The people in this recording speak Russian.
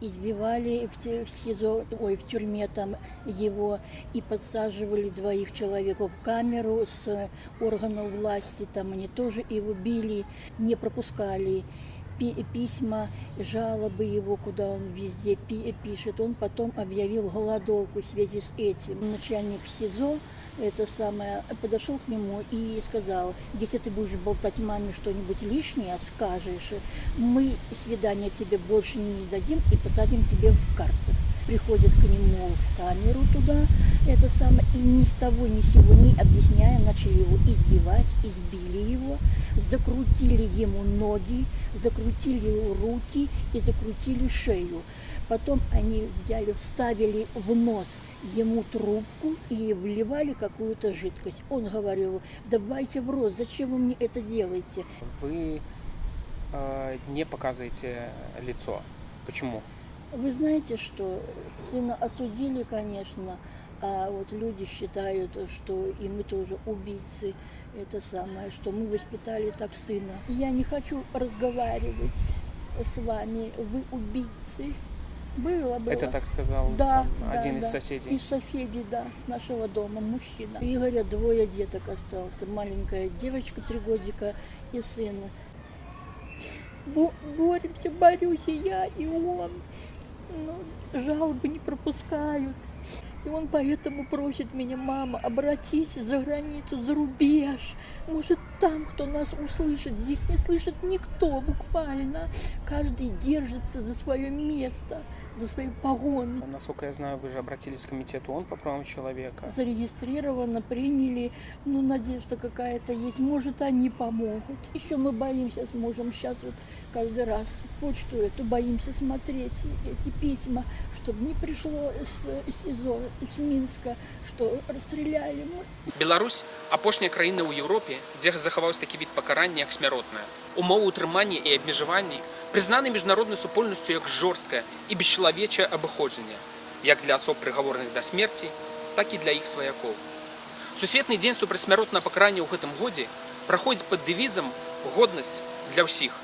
избивали в, СИЗО, ой, в тюрьме там его и подсаживали двоих человек в камеру с органов власти, там они тоже его били, не пропускали письма, жалобы его, куда он везде пи- пишет. Он потом объявил голодовку в связи с этим. Начальник СИЗО это самое, подошел к нему и сказал, если ты будешь болтать маме что-нибудь лишнее, скажешь, мы свидания тебе больше не дадим и посадим тебе в карцер. Приходят к нему в камеру туда, это самое, и ни с того ни с сего не объясняя, начали его избивать, избили его, закрутили ему ноги, закрутили его руки и закрутили шею. Потом они взяли, вставили в нос ему трубку и вливали какую-то жидкость. Он говорил, давайте в рот, зачем вы мне это делаете? Вы э, не показываете лицо. Почему? Вы знаете, что сына осудили, конечно, а вот люди считают, что и мы тоже убийцы. Это самое, что мы воспитали так сына. Я не хочу разговаривать с вами, вы убийцы. Было, было. Это так сказал Да, там, да, один из да. соседей. Из соседей, да, с нашего дома, мужчина. У Игоря двое деток остался. Маленькая девочка, три годика и сын. Бо- Боремся, борюсь и я, и он. Но жалобы не пропускают. И он поэтому просит меня, мама, обратись за границу, за рубеж. Может, там кто нас услышит. Здесь не слышит никто буквально. Каждый держится за свое место, за свои погоны. Насколько я знаю, вы же обратились к комитету ООН по правам человека. зарегистрировано, приняли, ну, надежда какая-то есть, может, они помогут. Еще мы боимся с мужем сейчас вот каждый раз почту эту боимся смотреть, эти письма, чтобы не пришло с СИЗО, с Минска, что расстреляли мы. Беларусь апошняя краіна ў Еўропе, дзе захаваўся такі від пакарання як смяротнае. Умовы ўтрымання і абмежаванні прызнаны міжнароднай супольнасцю як жорсткае і бесчалавечае абыходжанне, як для асоб прыгаворных да смерці, так і для іх сваякоў. Сусветны дзень супрацьсмяротнага пакарання ў гэтым годзе праходзіць пад дэвізам годнасць для ўсіх.